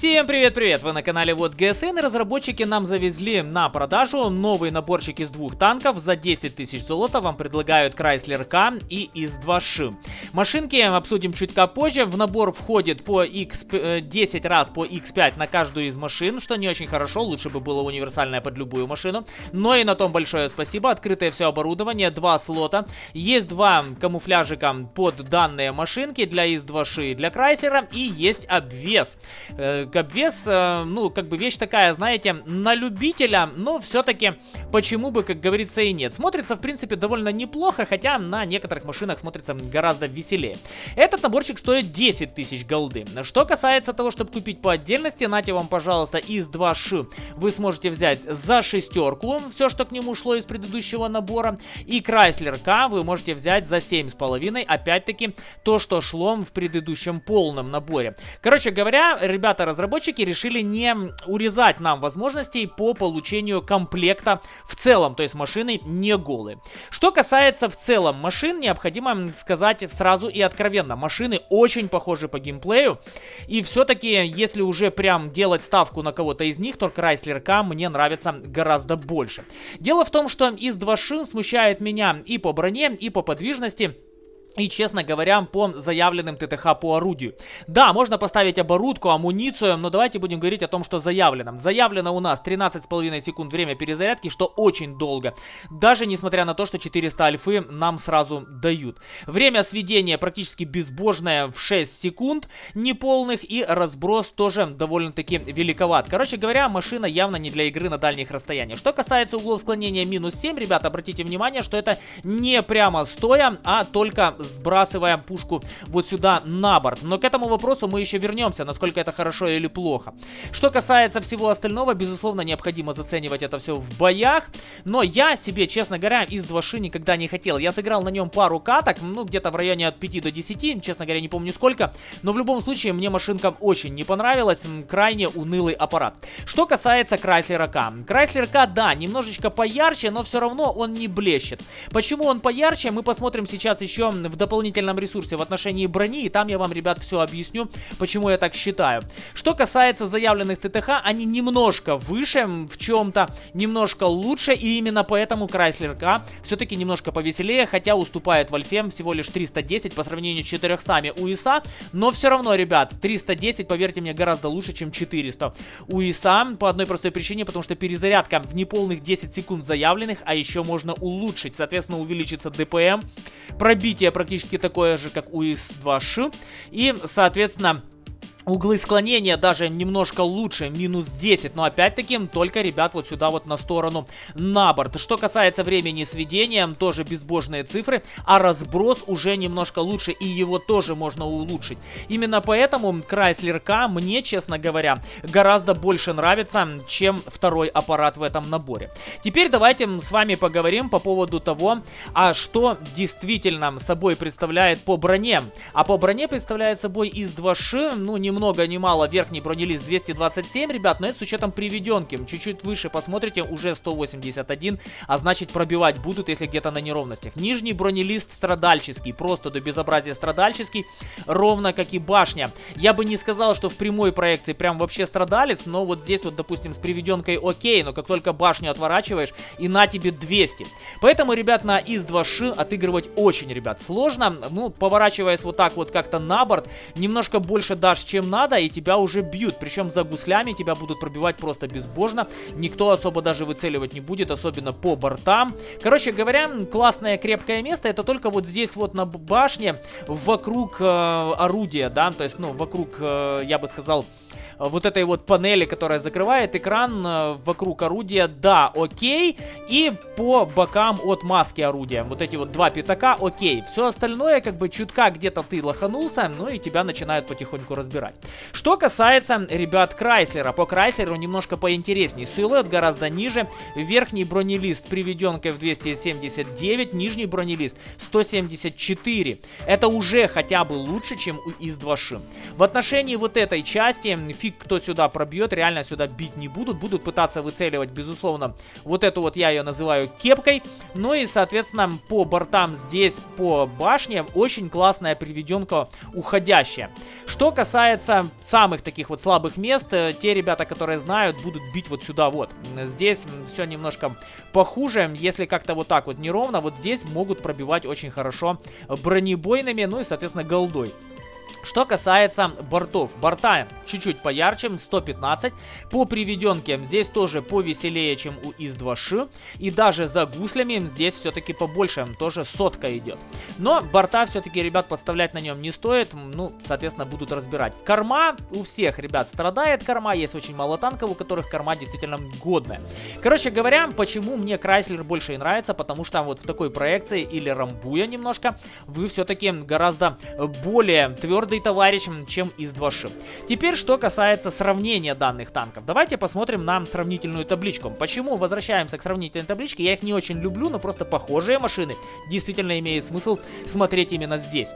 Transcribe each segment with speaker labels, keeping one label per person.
Speaker 1: Всем привет-привет! Вы на канале Вот ГСН и разработчики нам завезли на продажу новый наборчик из двух танков за 10 тысяч золота. Вам предлагают Chrysler K и ИС-2Ш. Машинки обсудим чуть позже. В набор входит по X, 10 э, раз по X5 на каждую из машин, что не очень хорошо. Лучше бы было универсальное под любую машину. Но и на том большое спасибо. Открытое все оборудование, два слота. Есть два камуфляжика под данные машинки для ИС-2Ш и для Chrysler. И есть обвес э, Габвес, э, ну, как бы вещь такая, знаете, на любителя, но все-таки почему бы, как говорится, и нет. Смотрится, в принципе, довольно неплохо, хотя на некоторых машинах смотрится гораздо веселее. Этот наборчик стоит 10 тысяч голды. Что касается того, чтобы купить по отдельности, нате вам, пожалуйста, из 2 ши вы сможете взять за шестерку, все, что к нему шло из предыдущего набора, и Chrysler K вы можете взять за 7,5, опять-таки, то, что шло в предыдущем полном наборе. Короче говоря, ребята, разработчики решили не урезать нам возможностей по получению комплекта в целом, то есть машины не голые. Что касается в целом машин, необходимо сказать сразу и откровенно, машины очень похожи по геймплею, и все-таки, если уже прям делать ставку на кого-то из них, то Chrysler K мне нравится гораздо больше. Дело в том, что из 2 шин смущает меня и по броне, и по подвижности, и, честно говоря, по заявленным ТТХ по орудию. Да, можно поставить оборудку, амуницию, но давайте будем говорить о том, что заявлено. Заявлено у нас 13,5 секунд время перезарядки, что очень долго. Даже несмотря на то, что 400 альфы нам сразу дают. Время сведения практически безбожное в 6 секунд, неполных, и разброс тоже довольно-таки великоват. Короче говоря, машина явно не для игры на дальних расстояниях. Что касается углов склонения минус 7, ребята, обратите внимание, что это не прямо стоя, а только сбрасывая пушку вот сюда на борт. Но к этому вопросу мы еще вернемся, насколько это хорошо или плохо. Что касается всего остального, безусловно, необходимо заценивать это все в боях. Но я себе, честно говоря, из 2 никогда не хотел. Я сыграл на нем пару каток, ну, где-то в районе от 5 до 10, честно говоря, не помню сколько. Но в любом случае, мне машинка очень не понравилась, крайне унылый аппарат. Что касается Chrysler K. Chrysler K, да, немножечко поярче, но все равно он не блещет. Почему он поярче, мы посмотрим сейчас еще в дополнительном ресурсе в отношении брони, и там я вам, ребят, все объясню, почему я так считаю. Что касается заявленных ТТХ, они немножко выше в чем-то, немножко лучше, и именно поэтому Chrysler K все-таки немножко повеселее, хотя уступает Вольфем всего лишь 310 по сравнению с 400 у ИСа, но все равно, ребят, 310, поверьте мне, гораздо лучше, чем 400 у ИСа, по одной простой причине, потому что перезарядка в неполных 10 секунд заявленных, а еще можно улучшить, соответственно, увеличится ДПМ, пробитие практически такое же, как у ИС-2Ш. И, соответственно, Углы склонения даже немножко лучше, минус 10, но опять-таки только, ребят, вот сюда вот на сторону на борт. Что касается времени сведения, тоже безбожные цифры, а разброс уже немножко лучше, и его тоже можно улучшить. Именно поэтому Chrysler K мне, честно говоря, гораздо больше нравится, чем второй аппарат в этом наборе. Теперь давайте с вами поговорим по поводу того, а что действительно собой представляет по броне. А по броне представляет собой из 2 ш ну, не ни много ни мало верхний бронелист 227, ребят, но это с учетом приведенки. Чуть-чуть выше посмотрите, уже 181, а значит пробивать будут, если где-то на неровностях. Нижний бронелист страдальческий, просто до безобразия страдальческий, ровно как и башня. Я бы не сказал, что в прямой проекции прям вообще страдалец, но вот здесь вот, допустим, с приведенкой окей, но как только башню отворачиваешь, и на тебе 200. Поэтому, ребят, на ИС-2Ш отыгрывать очень, ребят, сложно. Ну, поворачиваясь вот так вот как-то на борт, немножко больше дашь, чем чем надо, и тебя уже бьют. Причем за гуслями тебя будут пробивать просто безбожно. Никто особо даже выцеливать не будет, особенно по бортам. Короче говоря, классное крепкое место. Это только вот здесь вот на башне, вокруг э, орудия, да, то есть, ну, вокруг, э, я бы сказал, вот этой вот панели, которая закрывает экран э, вокруг орудия, да, окей. И по бокам от маски орудия. Вот эти вот два пятака, окей. Все остальное, как бы чутка где-то ты лоханулся, ну и тебя начинают потихоньку разбирать. Что касается ребят Крайслера. По Крайслеру немножко поинтересней. Силуэт гораздо ниже. Верхний бронелист с приведенкой в 279, нижний бронелист 174. Это уже хотя бы лучше, чем у ИС-2 В отношении вот этой части фиг кто сюда пробьет, реально сюда бить не будут. Будут пытаться выцеливать, безусловно, вот эту вот я ее называю кепкой. Ну и, соответственно, по бортам здесь, по башне, очень классная приведенка уходящая. Что касается самых таких вот слабых мест, э, те ребята, которые знают, будут бить вот сюда вот. Здесь все немножко похуже, если как-то вот так вот неровно, вот здесь могут пробивать очень хорошо бронебойными, ну и, соответственно, голдой. Что касается бортов. Борта чуть-чуть поярче, 115. По приведенке здесь тоже повеселее, чем у ИС-2Ш. И даже за гуслями здесь все-таки побольше, тоже сотка идет. Но борта все-таки, ребят, подставлять на нем не стоит. Ну, соответственно, будут разбирать. Корма у всех, ребят, страдает корма. Есть очень мало танков, у которых корма действительно годная. Короче говоря, почему мне Крайслер больше и нравится, потому что вот в такой проекции или рамбуя немножко, вы все-таки гораздо более твердый твердый товарищ, чем из 2 ш Теперь, что касается сравнения данных танков. Давайте посмотрим на сравнительную табличку. Почему возвращаемся к сравнительной табличке? Я их не очень люблю, но просто похожие машины действительно имеет смысл смотреть именно здесь.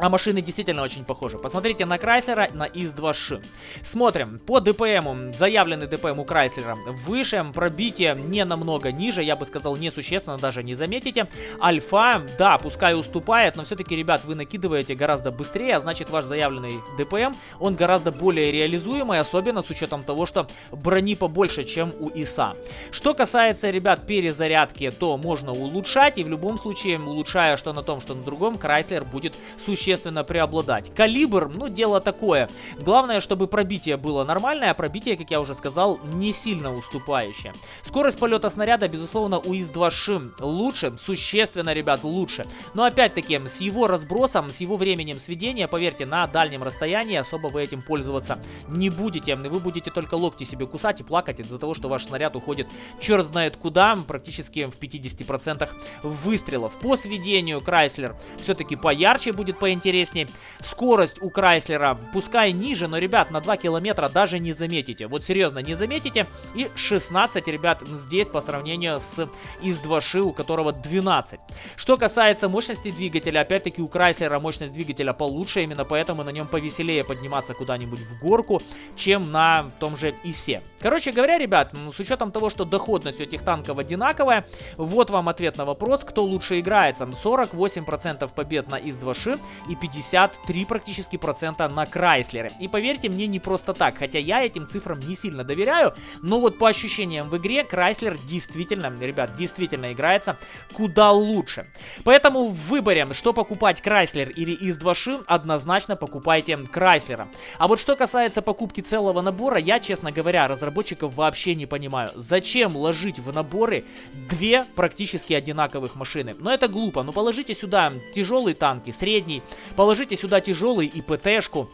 Speaker 1: А машины действительно очень похожи. Посмотрите на Крайслера, на ИС-2Ш. Смотрим. По ДПМу, заявленный ДПМ у Крайслера выше, пробитие не намного ниже, я бы сказал, несущественно, даже не заметите. Альфа, да, пускай уступает, но все-таки, ребят, вы накидываете гораздо быстрее, а значит ваш заявленный ДПМ, он гораздо более реализуемый, особенно с учетом того, что брони побольше, чем у ИСа. Что касается, ребят, перезарядки, то можно улучшать, и в любом случае, улучшая что на том, что на другом, Крайслер будет существенно существенно преобладать. Калибр, ну, дело такое. Главное, чтобы пробитие было нормальное, а пробитие, как я уже сказал, не сильно уступающее. Скорость полета снаряда, безусловно, у ИС-2 лучше, существенно, ребят, лучше. Но опять-таки, с его разбросом, с его временем сведения, поверьте, на дальнем расстоянии особо вы этим пользоваться не будете. Вы будете только локти себе кусать и плакать из-за того, что ваш снаряд уходит черт знает куда, практически в 50% выстрелов. По сведению Крайслер все-таки поярче будет, поинтереснее интереснее. Скорость у Крайслера пускай ниже, но, ребят, на 2 километра даже не заметите. Вот серьезно, не заметите. И 16, ребят, здесь по сравнению с ИС-2 у которого 12. Что касается мощности двигателя, опять-таки у Крайслера мощность двигателя получше, именно поэтому на нем повеселее подниматься куда-нибудь в горку, чем на том же ИСе. Короче говоря, ребят, с учетом того, что доходность у этих танков одинаковая, вот вам ответ на вопрос, кто лучше играется. 48% побед на ИС-2 и 53 практически процента на Крайслере. И поверьте мне, не просто так, хотя я этим цифрам не сильно доверяю, но вот по ощущениям в игре Крайслер действительно, ребят, действительно играется куда лучше. Поэтому в выборе, что покупать Крайслер или из 2 шин, однозначно покупайте Крайслера. А вот что касается покупки целого набора, я, честно говоря, разработчиков вообще не понимаю. Зачем ложить в наборы две практически одинаковых машины? Но это глупо, ну положите сюда тяжелые танки, средний, Положите сюда тяжелый и ПТшку.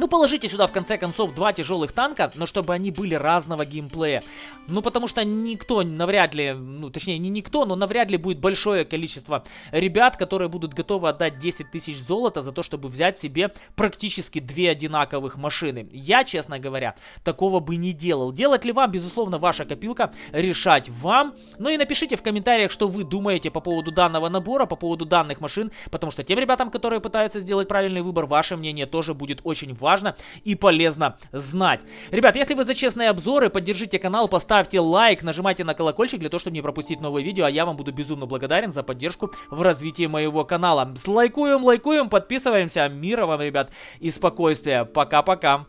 Speaker 1: Ну, положите сюда, в конце концов, два тяжелых танка, но чтобы они были разного геймплея. Ну, потому что никто навряд ли, ну, точнее, не никто, но навряд ли будет большое количество ребят, которые будут готовы отдать 10 тысяч золота за то, чтобы взять себе практически две одинаковых машины. Я, честно говоря, такого бы не делал. Делать ли вам, безусловно, ваша копилка, решать вам. Ну и напишите в комментариях, что вы думаете по поводу данного набора, по поводу данных машин, потому что тем ребятам, которые пытаются сделать правильный выбор, ваше мнение тоже будет очень важно важно и полезно знать. Ребят, если вы за честные обзоры, поддержите канал, поставьте лайк, нажимайте на колокольчик для того, чтобы не пропустить новые видео, а я вам буду безумно благодарен за поддержку в развитии моего канала. Лайкуем, лайкуем, подписываемся. Мира вам, ребят, и спокойствия. Пока-пока.